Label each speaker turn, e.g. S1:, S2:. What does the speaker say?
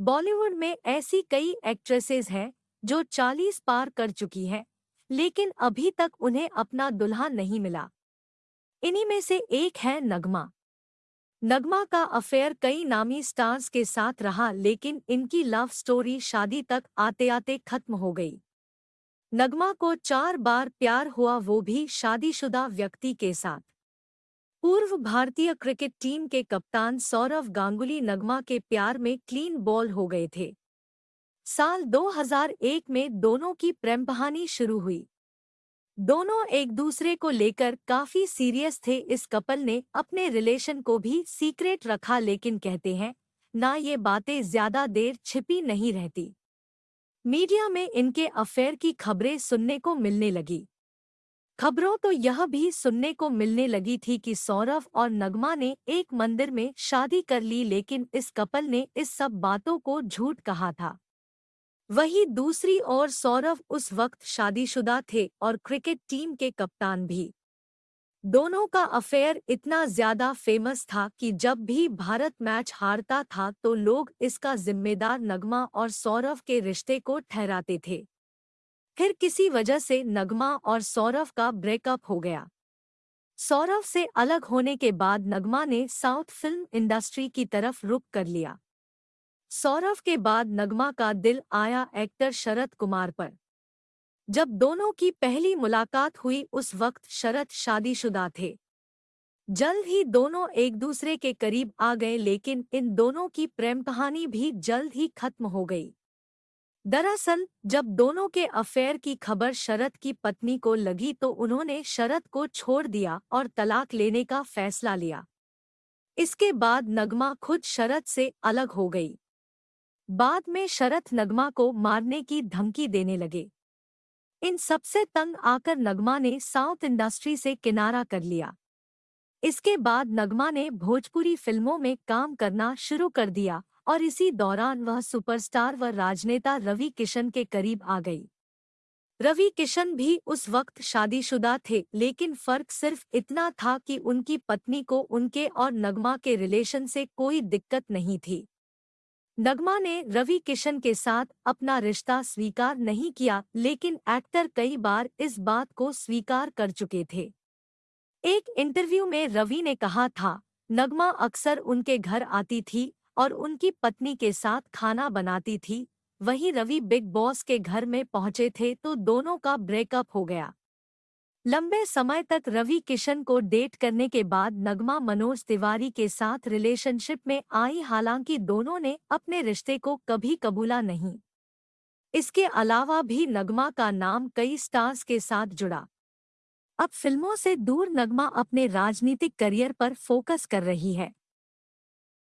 S1: बॉलीवुड में ऐसी कई एक्ट्रेसेस हैं, जो 40 पार कर चुकी हैं, लेकिन अभी तक उन्हें अपना दुल्हा नहीं मिला। इन्हीं में से एक है नगमा। नगमा का अफेयर कई नामी स्टार्स के साथ रहा, लेकिन इनकी लव स्टोरी शादी तक आते आते खत्म हो गई। नगमा को चार बार प्यार हुआ, वो भी शादीशुदा व्यक्ति के साथ। पूर्व भारतीय क्रिकेट टीम के कप्तान सौरव गांगुली नगमा के प्यार में क्लीन बॉल हो गए थे। साल 2001 में दोनों की प्रेम कहानी शुरू हुई। दोनों एक दूसरे को लेकर काफ़ी सीरियस थे, इस कपल ने अपने रिलेशन को भी सीक्रेट रखा, लेकिन कहते हैं, ना ये बातें ज़्यादा देर छिपी नहीं रहती। मीडिया में इनके अफेयर की खबरें सुनने को मिलने लगी। खबरों तो यह भी सुनने को मिलने लगी थी कि सौरभ और नगमा ने एक मंदिर में शादी कर ली, लेकिन इस कपल ने इस सब बातों को झूठ कहा था। वही दूसरी ओर सौरभ उस वक्त शादीशुदा थे और क्रिकेट टीम के कप्तान भी। दोनों का अफेयर इतना ज़्यादा फ़ेमस था कि जब भी भारत मैच हारता था तो लोग इसका जिम्मेदार नगमा और सौरभ के रिश्ते को ठहराते थे। फिर किसी वजह से नगमा और सौरभ का ब्रेकअप हो गया। सौरव से अलग होने के बाद नगमा ने साउथ फ़िल्म इंडस्ट्री की तरफ़ रुख कर लिया। सौरव के बाद नगमा का दिल आया एक्टर शरद कुमार पर। जब दोनों की पहली मुलाकात हुई, उस वक्त शरद शादीशुदा थे। जल्द ही दोनों एक दूसरे के करीब आ गए, लेकिन इन दोनों की प्रेम कहानी भी जल्द ही खत्म हो गई। दरअसल, जब दोनों के अफेयर की खबर शरद की पत्नी को लगी तो उन्होंने शरद को छोड़ दिया और तलाक लेने का फैसला लिया। इसके बाद नगमा खुद शरद से अलग हो गई। बाद में शरद नगमा को मारने की धमकी देने लगे। इन सबसे तंग आकर नगमा ने साउथ इंडस्ट्री से किनारा कर लिया। इसके बाद नगमा ने भोजपुरी फ़िल्मों में काम करना शुरू कर दिया और इसी दौरान वह सुपरस्टार व राजनेता रवि किशन के करीब आ गई। रवि किशन भी उस वक्त शादीशुदा थे, लेकिन फ़र्क सिर्फ़ इतना था कि उनकी पत्नी को उनके और नगमा के रिलेशन से कोई दिक्कत नहीं थी। नगमा ने रवि किशन के साथ अपना रिश्ता स्वीकार नहीं किया, लेकिन एक्टर कई बार इस बात को स्वीकार कर चुके थे। एक इंटरव्यू में रवि ने कहा था, नगमा अक्सर उनके घर आती थी और उनकी पत्नी के साथ खाना बनाती थी। वहीं रवि बिग बॉस के घर में पहुँचे थे तो दोनों का ब्रेकअप हो गया। लंबे समय तक रवि किशन को डेट करने के बाद नगमा मनोज तिवारी के साथ रिलेशनशिप में आई हालाँकि दोनों ने अपने रिश्ते को कभी कबूला नहीं। इसके अलावा भी नगमा का नाम कई स्टार्स के साथ जुड़ा। अब फ़िल्मों से दूर नगमा अपने राजनीतिक करियर पर फोकस कर रही है।